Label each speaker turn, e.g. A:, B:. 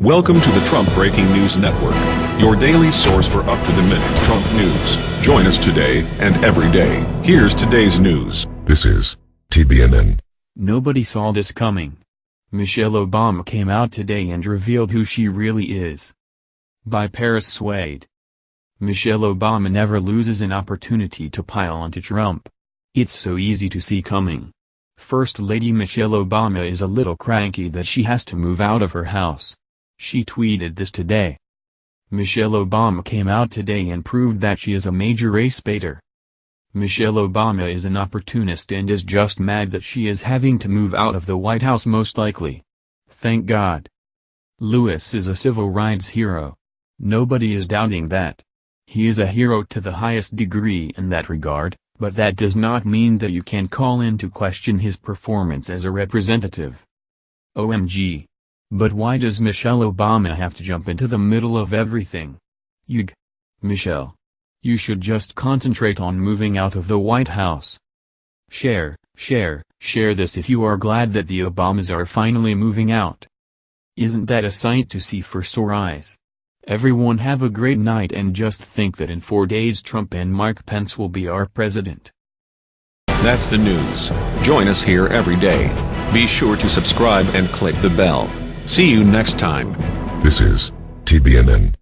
A: Welcome to the Trump Breaking News Network, your daily source for up-to-the-minute Trump news. Join us today and every day. Here's today's news.
B: This is TBNN.
C: Nobody saw this coming. Michelle Obama came out today and revealed who she really is. By Paris Swade. Michelle Obama never loses an opportunity to pile onto Trump. It's so easy to see coming. First Lady Michelle Obama is a little cranky that she has to move out of her house. She tweeted this today. Michelle Obama came out today and proved that she is a major race baiter. Michelle Obama is an opportunist and is just mad that she is having to move out of the White House most likely. Thank God. Lewis is a civil rights hero. Nobody is doubting that. He is a hero to the highest degree in that regard, but that does not mean that you can call into question his performance as a representative. OMG. But why does Michelle Obama have to jump into the middle of everything? Yug. Michelle. You should just concentrate on moving out of the White House. Share, share, share this if you are glad that the Obamas are finally moving out. Isn't that a sight to see for sore eyes? Everyone have a great night and just think that in four days Trump and Mike Pence will be our president.
A: That's the news. Join us here every day. Be sure to subscribe and click the bell. See you next time.
B: This is TBNN.